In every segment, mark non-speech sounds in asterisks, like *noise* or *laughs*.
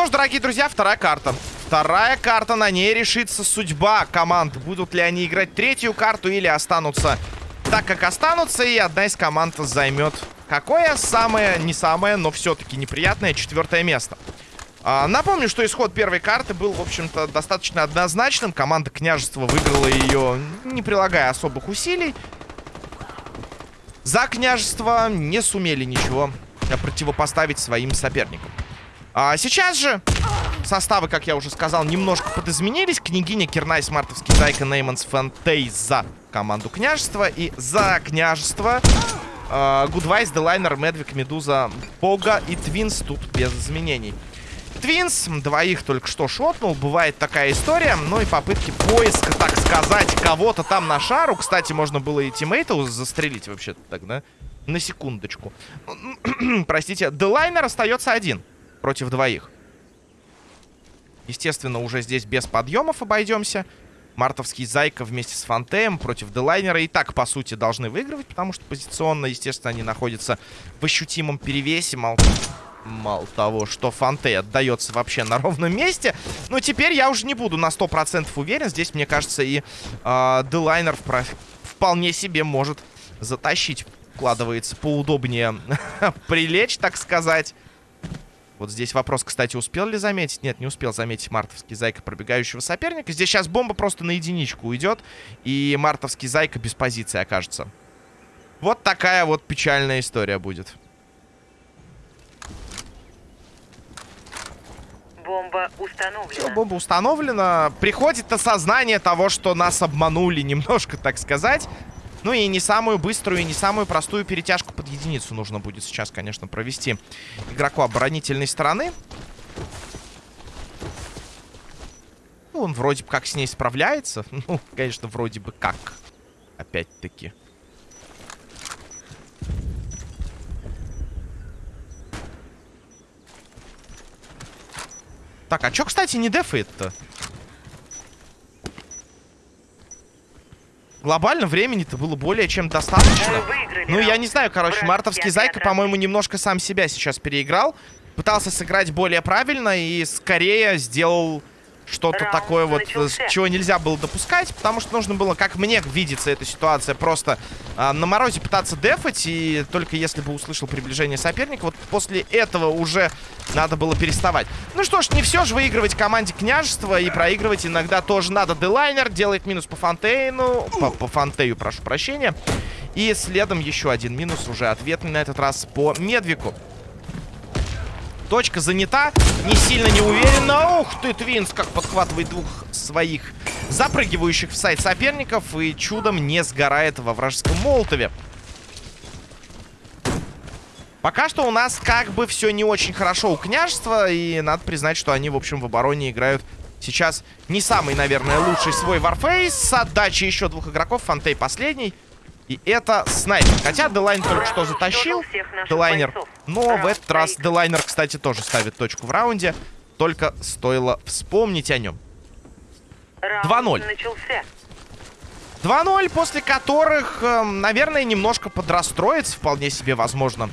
Что ж, дорогие друзья, вторая карта. Вторая карта, на ней решится судьба команд. Будут ли они играть третью карту или останутся так, как останутся. И одна из команд займет какое самое, не самое, но все-таки неприятное четвертое место. А, напомню, что исход первой карты был, в общем-то, достаточно однозначным. Команда княжества выиграла ее, не прилагая особых усилий. За княжество не сумели ничего противопоставить своим соперникам. А сейчас же составы, как я уже сказал, немножко подизменились. Княгиня, Кирнайс, Мартовский, Зайка, Нейманс, Фантей за команду княжества. И за княжество Гудвайс, Делайнер, Медвик, Медуза, Пога и Твинс тут без изменений. Твинс двоих только что шотнул. Бывает такая история. Ну и попытки поиска, так сказать, кого-то там на шару. Кстати, можно было и тиммейта застрелить вообще-то тогда. На секундочку. *clears throat* Простите. Делайнер остается один против двоих. Естественно, уже здесь без подъемов обойдемся. Мартовский Зайка вместе с Фантеем против Делайнера и так, по сути, должны выигрывать, потому что позиционно, естественно, они находятся в ощутимом перевесе. Мало, мало того, что Фантей отдается вообще на ровном месте. Но теперь я уже не буду на 100% уверен. Здесь, мне кажется, и э, Делайнер вполне себе может затащить. Вкладывается поудобнее *laughs* прилечь, так сказать. Вот здесь вопрос, кстати, успел ли заметить? Нет, не успел заметить мартовский зайка пробегающего соперника. Здесь сейчас бомба просто на единичку уйдет. И мартовский зайка без позиции окажется. Вот такая вот печальная история будет. Бомба установлена. Все, бомба установлена. Приходит осознание того, что нас обманули немножко, так сказать. Ну и не самую быструю и не самую простую перетяжку под единицу нужно будет сейчас, конечно, провести игроку оборонительной стороны. Ну, он вроде бы как с ней справляется. *laughs* Ну, конечно, вроде бы как. Опять-таки. Так, а чё, кстати, не дефает-то? Глобально времени-то было более чем достаточно. Ну, я не знаю, короче, мартовский Зайка, по-моему, немножко сам себя сейчас переиграл. Пытался сыграть более правильно и скорее сделал что-то такое вот, начался. чего нельзя было допускать, потому что нужно было, как мне видится эта ситуация, просто э, на морозе пытаться дефать, и только если бы услышал приближение соперника, вот после этого уже надо было переставать. Ну что ж, не все же выигрывать команде княжества, и проигрывать иногда тоже надо. Делайнер делает минус по Фонтейну, по, по Фонтею, прошу прощения, и следом еще один минус, уже ответный на этот раз по Медвику. Точка занята. Не сильно не уверенно. Ух ты, Твинс, как подхватывает двух своих запрыгивающих в сайт соперников. И чудом не сгорает во вражеском молотове. Пока что у нас как бы все не очень хорошо у княжества. И надо признать, что они, в общем, в обороне играют сейчас не самый, наверное, лучший свой варфейс. С отдачей еще двух игроков. Фантей последний. И это снайпер. Хотя Делайн только что затащил. Делайнер. Но в этот раз Делайнер, кстати, тоже ставит точку в раунде. Только стоило вспомнить о нем. 2-0. 2-0, после которых, э, наверное, немножко подрастроится, вполне себе возможно,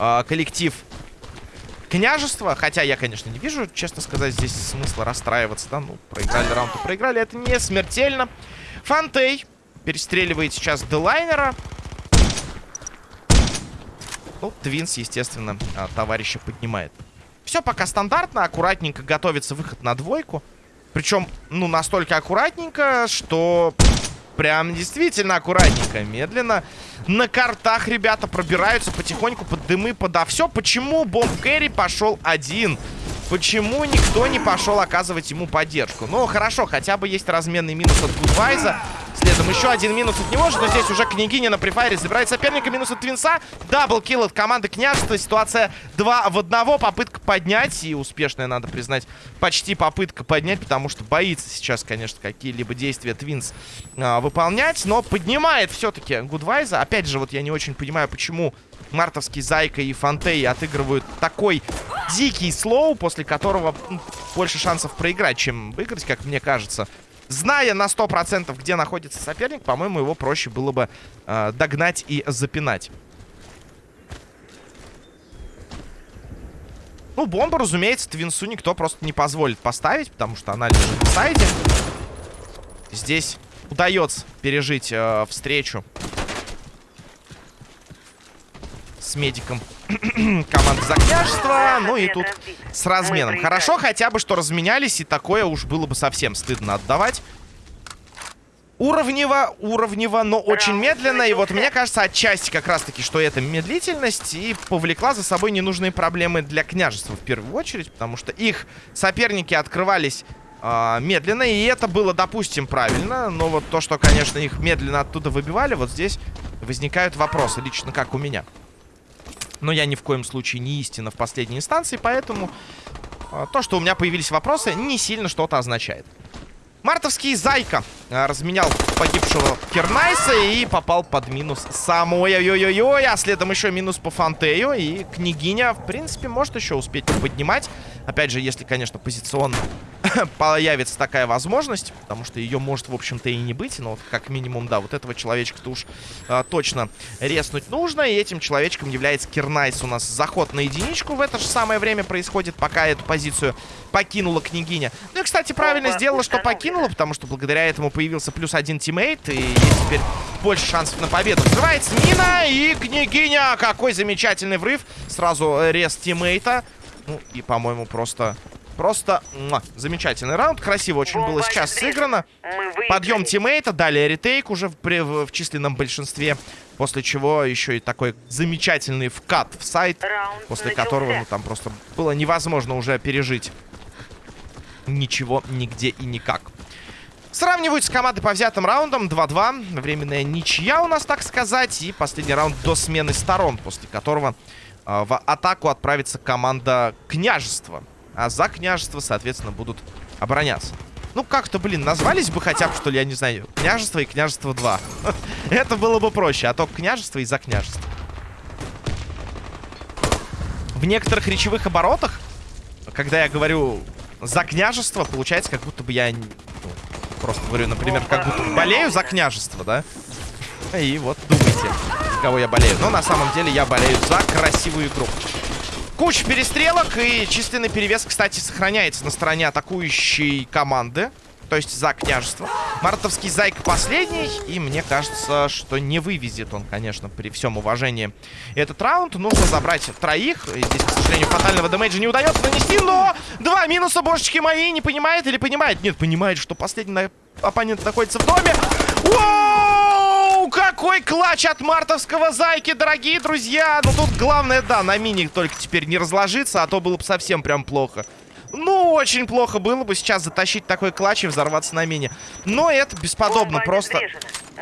э, коллектив княжества. Хотя я, конечно, не вижу, честно сказать, здесь смысла расстраиваться. Да, ну, проиграли раунд проиграли. Это не смертельно. Фантей Перестреливает сейчас Делайнера. Ну, Твинс, естественно, а, товарища поднимает. Все пока стандартно. Аккуратненько готовится выход на двойку. Причем, ну, настолько аккуратненько, что прям действительно аккуратненько. Медленно на картах ребята пробираются потихоньку под дымы, подо все. Почему Бомб Кэрри пошел один? Почему никто не пошел оказывать ему поддержку? Ну, хорошо, хотя бы есть разменный минус от Гудвайза. Следом еще один минус от него же, но здесь уже Княгиня на префайре забирает соперника. Минус от Твинса. Даблкил от команды Княжества. Ситуация 2 в 1. Попытка поднять. И успешная, надо признать, почти попытка поднять, потому что боится сейчас, конечно, какие-либо действия Твинс а, выполнять. Но поднимает все-таки Гудвайза. Опять же, вот я не очень понимаю, почему Мартовский Зайка и Фантей отыгрывают такой дикий слоу, после которого больше шансов проиграть, чем выиграть, как мне кажется. Зная на 100% где находится соперник, по-моему, его проще было бы э, догнать и запинать. Ну, бомбу, разумеется, Твинсу никто просто не позволит поставить, потому что она лежит в сайде. Здесь удается пережить э, встречу с медиком *clears throat* команды за княжество. Ну и тут с разменом. Хорошо хотя бы, что разменялись, и такое уж было бы совсем стыдно отдавать. Уровнево, уровнево, но очень медленно. И вот мне кажется, отчасти как раз-таки, что это медлительность и повлекла за собой ненужные проблемы для княжества в первую очередь, потому что их соперники открывались э, медленно, и это было, допустим, правильно. Но вот то, что, конечно, их медленно оттуда выбивали, вот здесь возникают вопросы, лично как у меня. Но я ни в коем случае не истина в последней инстанции, поэтому э, то, что у меня появились вопросы, не сильно что-то означает. Мартовский Зайка а, разменял погибшего Кернайса и попал под минус сам. Ой-ой-ой-ой, а следом еще минус по Фантею. И княгиня, в принципе, может еще успеть поднимать. Опять же, если, конечно, позиционно *coughs* появится такая возможность, потому что ее может, в общем-то, и не быть. Но вот как минимум, да, вот этого человечка-то уж а, точно резнуть нужно. И этим человечком является Кернайс. У нас заход на единичку в это же самое время происходит, пока эту позицию покинула княгиня. Ну и, кстати, правильно сделала, что покинула, потому что благодаря этому появился плюс один тиммейт, и есть теперь больше шансов на победу. Взрывается мина, и княгиня! Какой замечательный врыв! Сразу рез тиммейта. Ну, и, по-моему, просто... Просто муа, замечательный раунд. Красиво очень было сейчас сыграно. Подъем тиммейта, далее ретейк уже в, в, в численном большинстве. После чего еще и такой замечательный вкат в сайт, после которого ну, там просто было невозможно уже пережить ничего, нигде и никак. Сравнивают с командой по взятым раундам 2-2. Временная ничья у нас, так сказать. И последний раунд до смены сторон, после которого э, в атаку отправится команда княжества. А за княжество, соответственно, будут обороняться. Ну, как-то, блин, назвались бы хотя бы, что ли, я не знаю, княжество и княжество 2. *laughs* Это было бы проще, а то княжество и за княжество. В некоторых речевых оборотах, когда я говорю за княжество, получается, как будто бы я ну, просто говорю, например, как будто болею за княжество, да? И вот думайте, кого я болею. Но на самом деле я болею за красивую игру. Куча перестрелок и численный перевес, кстати, сохраняется на стороне атакующей команды то есть за княжество. Мартовский зайка последний, и мне кажется, что не вывезет он, конечно, при всем уважении этот раунд. Нужно забрать троих. И здесь, к сожалению, фатального дэмэджа не удается нанести, но два минуса, божечки мои, не понимает или понимает? Нет, понимает, что последний оппонент находится в доме. Воу! Какой клатч от мартовского зайки, дорогие друзья! Ну тут главное, да, на мини только теперь не разложиться, а то было бы совсем прям плохо. Ну, очень плохо было бы сейчас затащить такой клатч и взорваться на мине. Но это бесподобно, просто...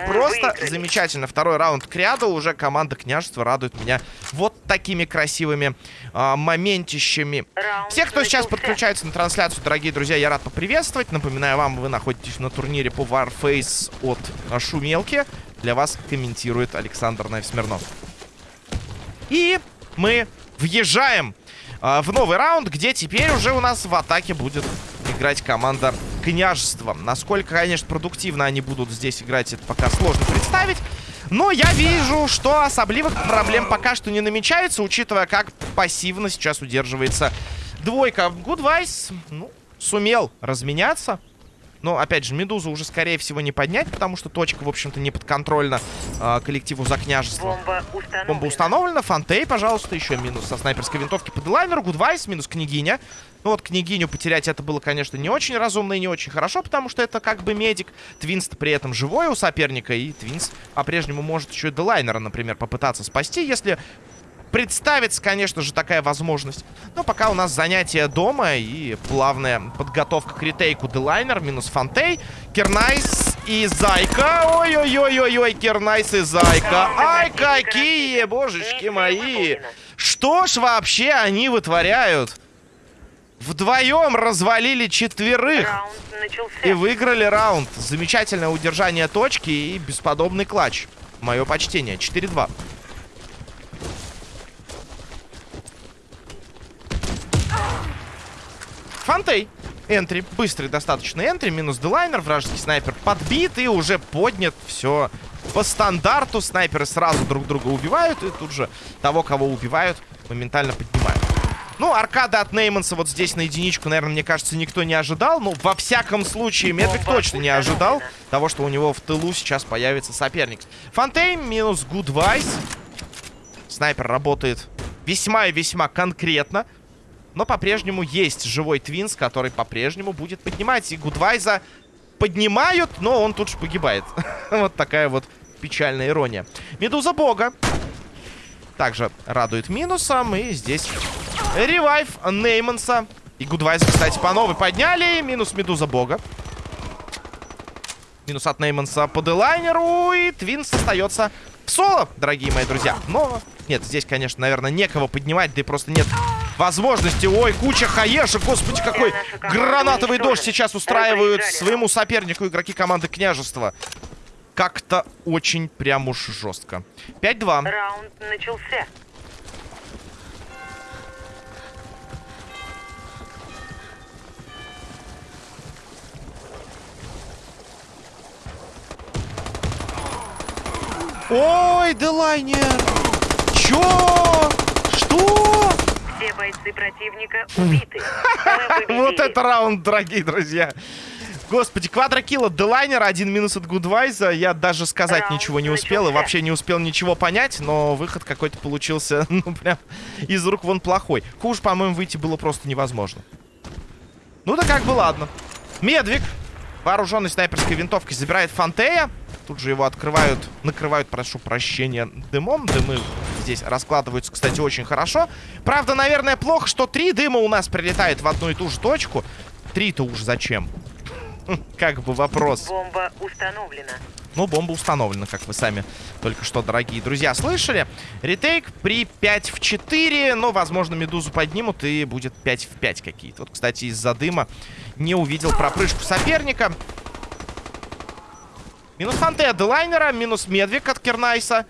Просто замечательно. Второй раунд к ряду. Уже команда княжества радует меня вот такими красивыми а, моментищами. Все, кто сейчас подключается на трансляцию, дорогие друзья, я рад поприветствовать. Напоминаю вам, вы находитесь на турнире по Warface от а, Шумелки. Для вас комментирует Александр Найфсмирнов. И мы въезжаем э, в новый раунд, где теперь уже у нас в атаке будет играть команда княжества. Насколько, конечно, продуктивно они будут здесь играть, это пока сложно представить. Но я вижу, что особливых проблем пока что не намечается, учитывая, как пассивно сейчас удерживается двойка. Гудвайс, ну, сумел разменяться. Но, опять же, Медузу уже, скорее всего, не поднять, потому что точка, в общем-то, не подконтрольна э, коллективу за княжество. Бомба установлена. Бомба установлена. Фантей, пожалуйста, еще минус со снайперской винтовки по Делайнеру. Гудвайс, минус княгиня. Ну вот княгиню потерять это было, конечно, не очень разумно и не очень хорошо, потому что это как бы медик. Твинс при этом живой у соперника, и Твинс по-прежнему может еще и Делайнера, например, попытаться спасти, если представится, конечно же, такая возможность. Но пока у нас занятие дома и плавная подготовка к retake у Делайнер минус Фантей. Кернайс и Зайка. Ой-ой-ой-ой-ой, Кернайс и Зайка. Ай, какие, божечки мои. Что ж вообще они вытворяют? Вдвоем развалили четверых. И выиграли раунд. Замечательное удержание точки и бесподобный clutch. Мое почтение. 4-2. Фантей. Энтри. Быстрый достаточно энтри. Минус делайнер. Вражеский снайпер подбит и уже поднят. Все по стандарту. Снайперы сразу друг друга убивают. И тут же того, кого убивают, моментально поднимают. Ну, аркада от Нейманса вот здесь на единичку, наверное, мне кажется, никто не ожидал. Ну, во всяком случае, Медвик точно не ожидал того, что у него в тылу сейчас появится соперник. Фантей минус Гудвайс. Снайпер работает весьма и весьма конкретно. Но по-прежнему есть живой Твинс, который по-прежнему будет поднимать. И Гудвайза поднимают, но он тут же погибает. *laughs* вот такая вот печальная ирония. Медуза Бога. Также радует минусом. И здесь revive Нейманса. И Гудвайза, кстати, по новой подняли. Минус Медуза Бога. Минус от Нейманса по делайнеру. И Твинс остается в соло, дорогие мои друзья. Но, нет, здесь, конечно, наверное, некого поднимать. Да и просто нет возможности. Ой, куча хаешек. Господи, какой гранатовый дождь сейчас устраивают своему сопернику игроки команды Княжества. Как-то очень прям уж жестко. 5-2. Раунд начался. Ой, Делайнер! Чё? Что? Все бойцы противника убиты. Мы *laughs* победили. Вот это раунд, дорогие друзья. Господи, квадрокилла Делайнер, один минус от Гудвайза. Я даже сказать Раунд ничего не успел и вообще не успел ничего понять, но выход какой-то получился, *laughs* ну, прям из рук вон плохой. Хуже, по-моему, выйти было просто невозможно. Ну да как бы ладно. Медвиг, вооруженный снайперской винтовкой, забирает Фантея. Тут же его открывают, накрывают, прошу прощения, дымом. Дымы здесь раскладываются, кстати, очень хорошо. Правда, наверное, плохо, что три дыма у нас прилетает в одну и ту же точку. Три-то уж зачем? Хм, Как бы вопрос. Бомба установлена. Ну, бомба установлена, как вы сами только что, дорогие друзья, слышали. Ретейк при 5 в 4, но, возможно, Медузу поднимут и будет 5 в 5 какие-то. Вот, кстати, из-за дыма не увидел пропрыжку соперника. Минус Фанте от Делайнера, минус Медвик от Кернайса.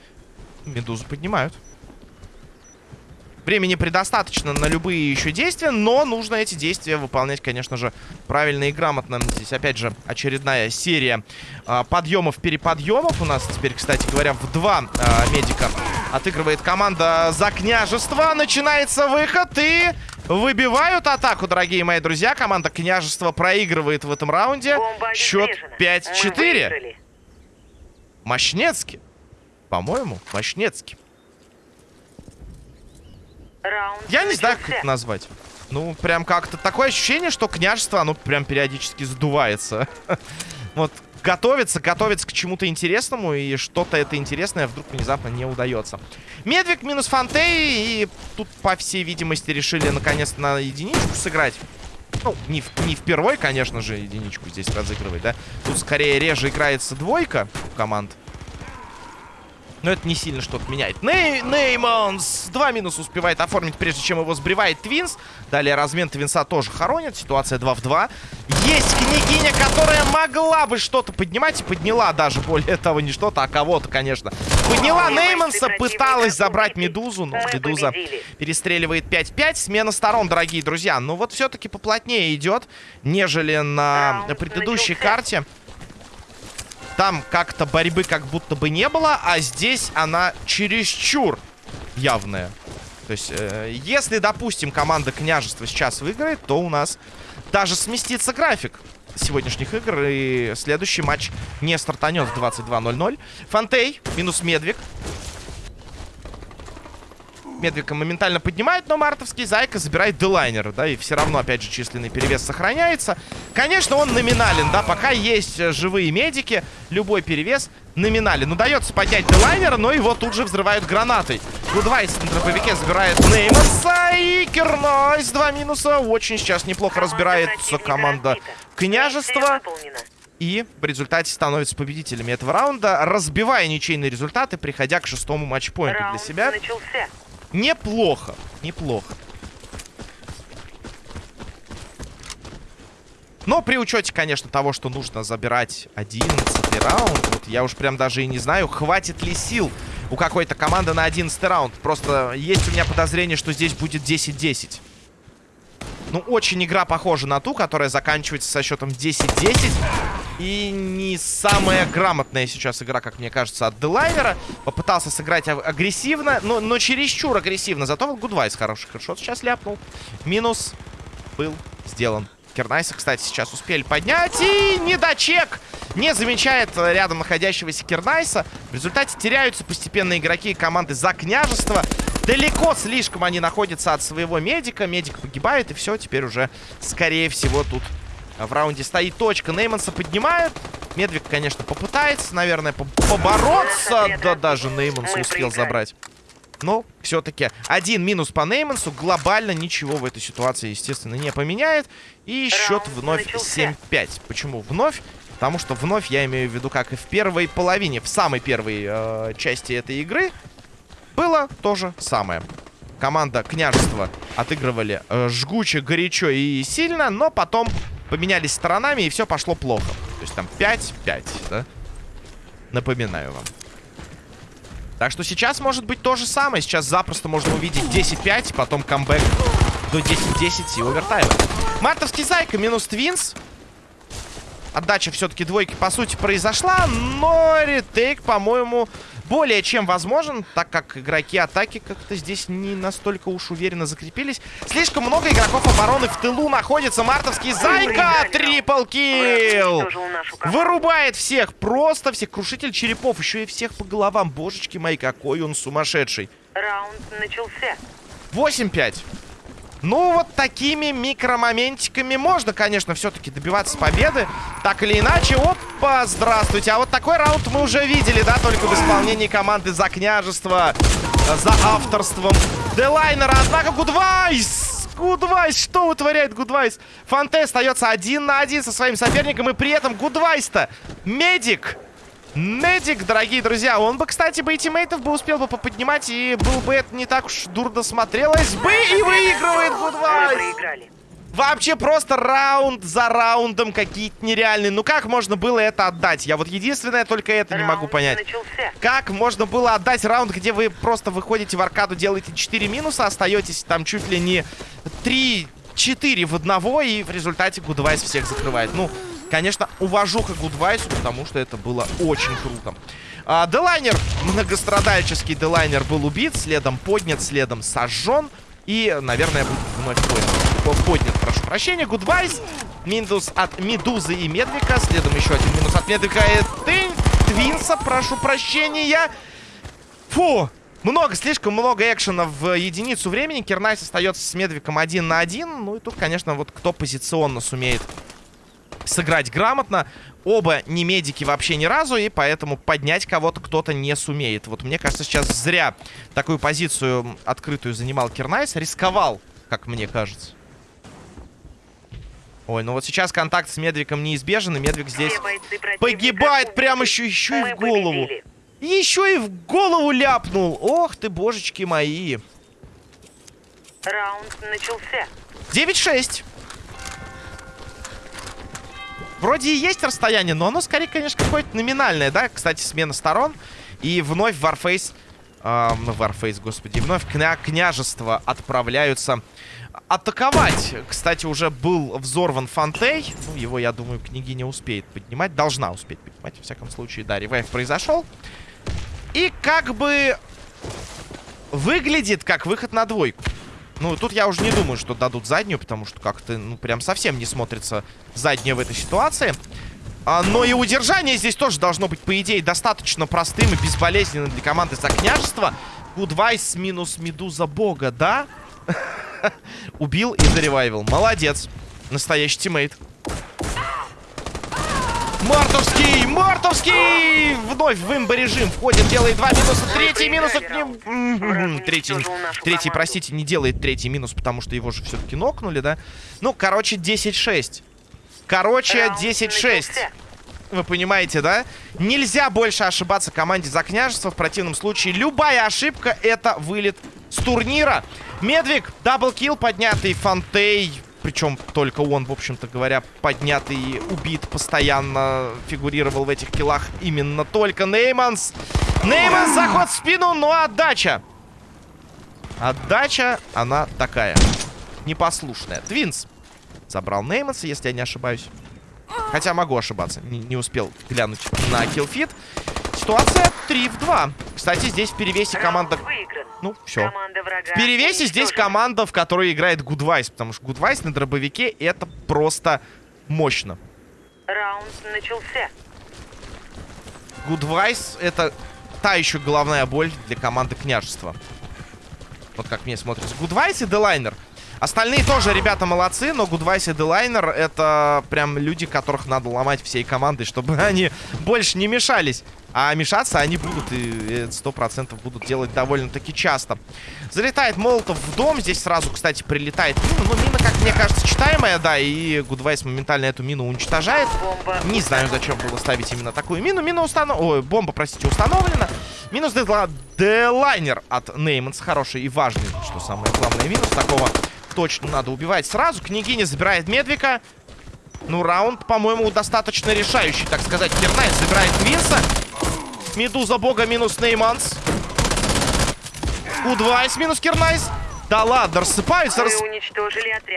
Медузу поднимают. Времени предостаточно на любые еще действия, но нужно эти действия выполнять, конечно же, правильно и грамотно. Здесь, опять же, очередная серия а, подъемов-переподъемов. У нас теперь, кстати говоря, в два а, медика отыгрывает команда за княжество. Начинается выход и выбивают атаку, дорогие мои друзья. Команда княжества проигрывает в этом раунде. Счет обезврежена. Мы 5-4. Мощнецкий. По-моему, Мощнецкий. Раунд Я не знаю, как это назвать. Ну, прям как-то такое ощущение, что княжество, оно прям периодически сдувается. *laughs* Вот, готовится, готовится к чему-то интересному, и что-то это интересное вдруг внезапно не удается. Медвиг минус Фантей, и тут, по всей видимости, решили наконец на единичку сыграть. Ну, не, в, не впервой, конечно же, единичку здесь разыгрывать, да. Тут скорее реже играется двойка команд. Но это не сильно что-то меняет. Ней Нейманс! Два минуса успевает оформить, прежде чем его сбривает Твинс. Далее размен Твинса тоже хоронит. Ситуация 2 в 2. Есть княгиня, которая могла бы что-то поднимать. И подняла даже, более того, не что-то, а кого-то, конечно. Подняла Нейманса, пыталась забрать. Медузу. Но Мы Медуза перестреливает 5-5. Смена сторон, дорогие друзья. Ну вот все-таки поплотнее идет, нежели на предыдущей карте. Там как-то борьбы как будто бы не было, а здесь она чересчур явная. То есть, э, если, допустим, команда княжества сейчас выиграет, то у нас даже сместится график сегодняшних игр, и следующий матч не стартанет в 22.00. Фантей минус Медвиг. Медвика моментально поднимает, но мартовский Зайка забирает Делайнера, да, и все равно, опять же, численный перевес сохраняется. Конечно, он номинален, да, пока есть э, живые медики, любой перевес номинален. Удается поднять Делайнера, но его тут же взрывают гранатой. Гудвайс на дробовике забирает Нейманса и Кернойс. Два минуса. Очень сейчас неплохо разбирается команда. Княжества. И в результате становятся победителями этого раунда, разбивая ничейные результаты, приходя к шестому матчпоинту для Раунд себя. начался. Неплохо, неплохо. Но при учете, конечно, того, что нужно забирать 11 раунд, вот я уж прям даже и не знаю, хватит ли сил у какой-то команды на 11 раунд. Просто есть у меня подозрение, что здесь будет 10-10. Ну, очень игра похожа на ту, которая заканчивается со счетом 10-10. И не самая грамотная сейчас игра, как мне кажется, от Делайнера. Попытался сыграть агрессивно, но, но чересчур агрессивно. Зато вот Гудвайс хороший хедшот сейчас ляпнул. Минус был сделан. Кернайса, кстати, сейчас успели поднять. И недочек не замечает рядом находящегося Кернайса. В результате теряются постепенно игроки команды за княжество. Далеко слишком они находятся от своего медика. Медик погибает, и все, теперь уже, скорее всего, тут в раунде стоит точка. Нейманса поднимают. Медвик, конечно, попытается, наверное, по побороться. Да даже Нейманса успел забрать. Но все-таки один минус по Неймансу глобально ничего в этой ситуации, естественно, не поменяет. И счет вновь 7-5. Почему вновь? Потому что вновь я имею в виду, как и в первой половине, в самой первой э, части этой игры, было то же самое. Команда княжества отыгрывали э, жгуче, горячо и сильно, но потом поменялись сторонами, и все пошло плохо. То есть там 5-5, да? Напоминаю вам. Так что сейчас может быть то же самое. Сейчас запросто можно увидеть 10-5, потом камбэк до 10-10 и овертайм. Мартовский Зайка минус Твинс. Отдача все-таки двойки, по сути, произошла, но ретейк, по-моему, более чем возможен, так как игроки атаки как-то здесь не настолько уж уверенно закрепились. Слишком много игроков обороны в тылу находится. Мартовский Зайка, трипл килл! Вырубает всех, просто всех. Крушитель черепов, еще и всех по головам. Божечки мои, какой он сумасшедший. Раунд начался. 8-5. Ну, вот такими микромоментиками можно, конечно, все-таки добиваться победы. Так или иначе. Опа, здравствуйте. А вот такой раунд мы уже видели, да, только в исполнении команды за княжество, за авторством Делайнера. Однако Гудвайс... Гудвайс, что вытворяет Гудвайс? Фантей остается один на один со своим соперником, и при этом Гудвайс-то медик. Медик, дорогие друзья. Он бы, кстати, бы и teammate ов бы успел бы поподнимать, и был бы это не так уж дурно смотрелось бы. И выигрывает Гудвайс. Вообще просто раунд за раундом какие-то нереальные. Ну как можно было это отдать? Я вот единственное только это раунд не могу понять. Начался. Как можно было отдать раунд, где вы просто выходите в аркаду, делаете 4 минуса, остаетесь там чуть ли не 3-4 в одного, и в результате Гудвайс всех закрывает. Ну, Конечно, уважуха Гудвайсу, потому что это было очень круто. А, Делайнер, многострадальческий Делайнер был убит, следом поднят, следом сожжен. И, наверное, будет вновь поднят. Поднят, прошу прощения. Гудвайс. Минус от Медузы и Медвика. Следом еще один минус от Медвика и Тынь. Твинса, прошу прощения. Фу, много, слишком много экшена в единицу времени. Кернайс остается с Медвиком один на один. Ну и тут, конечно, вот кто позиционно сумеет сыграть грамотно. Оба не медики вообще ни разу, и поэтому поднять кого-то кто-то не сумеет. Вот мне кажется, сейчас зря такую позицию открытую занимал Кернайс. Рисковал, как мне кажется. Ой, ну вот сейчас контакт с Медвиком неизбежен, и Медвик здесь погибает прямо еще, еще и в голову. Еще и в голову ляпнул. Ох ты, божечки мои. Раунд начался. 9-6. Вроде и есть расстояние, но оно скорее, конечно, какое-то номинальное, да? Кстати, смена сторон. И вновь Warface... Э, Warface, господи. Вновь кня княжество отправляются атаковать. Кстати, уже был взорван Фантей. Ну, его, я думаю, княгиня успеет поднимать. Должна успеть поднимать, во всяком случае. Да, ревайв произошел. И как бы выглядит как выход на двойку. Ну, тут я уже не думаю, что дадут заднюю, потому что как-то, ну, прям совсем не смотрится задняя в этой ситуации. А, но и удержание здесь тоже должно быть, по идее, достаточно простым и безболезненным для команды за княжество. Гудвайс минус Медуза Бога, да? *laughs* Убил и заревайвил. Молодец. Настоящий teammate. Мартовский! Мартовский! Вновь в имбо-режим входит, делает два минуса. Третий минус от него... Третий, третий, простите, не делает третий минус, потому что его же все-таки нокнули, да? Ну, короче, 10-6. Короче, 10-6. Вы понимаете, да? Нельзя больше ошибаться команде за княжество. В противном случае любая ошибка это вылет с турнира. Медвик, double kill поднятый, Фантей причем только он, в общем-то говоря, поднятый и убит постоянно фигурировал в этих kill ах именно только Нейманс. Нейманс, заход в спину, но отдача. Отдача, она такая. Непослушная. Твинс забрал Нейманса, если я не ошибаюсь. Хотя могу ошибаться. Не, не успел глянуть на kill feed. Ситуация 3 в 2. Кстати, здесь в перевесе команда... Ну, все. В перевесе здесь команда, в которой играет Гудвайс. Потому что Гудвайс на дробовике это просто мощно. Раунд начался. Гудвайс это та еще головная боль для команды княжества. Вот как мне смотрится. Гудвайс и Делайнер. Остальные тоже ребята молодцы, но Гудвайс и Делайнер это прям люди, которых надо ломать всей командой, чтобы *laughs* они больше не мешались. А мешаться они будут и сто процентов будут делать довольно-таки часто. Залетает Молотов в дом. Здесь сразу, кстати, прилетает мина. Ну, мина, как мне кажется, читаемая, да. И Гудвайс моментально эту мину уничтожает. Бомба. Не знаю, зачем было ставить именно такую мину. Мина установлена... Ой, бомба, простите, установлена. Минус. Делайнер от Нейманс. Хороший и важный, что самое главное. Минус такого точно надо убивать сразу. Княгиня забирает Медвика. Ну, раунд, по-моему, достаточно решающий, так сказать. Кернайс забирает Твинса. Медуза бога минус Нейманс. У2 минус Кернайс. Да ладно, рассыпаются, рас...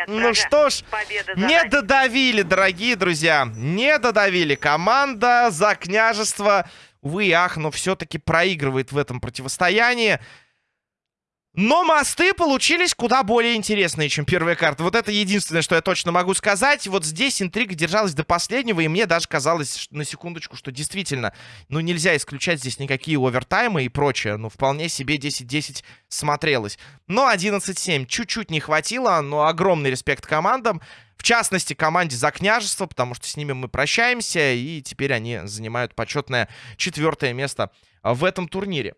Ну что ж, не додавили, дорогие друзья. Не додавили. Команда за княжество, увы ах, но все-таки проигрывает в этом противостоянии. Но мосты получились куда более интересные, чем первая карта. Вот это единственное, что я точно могу сказать. Вот здесь интрига держалась до последнего, и мне даже казалось на секундочку, что действительно, ну, нельзя исключать здесь никакие овертаймы и прочее. Ну, вполне себе 10-10 смотрелось. Но 11-7 чуть-чуть не хватило, но огромный респект командам. В частности, команде за княжество, потому что с ними мы прощаемся, и теперь они занимают почетное четвертое место в этом турнире.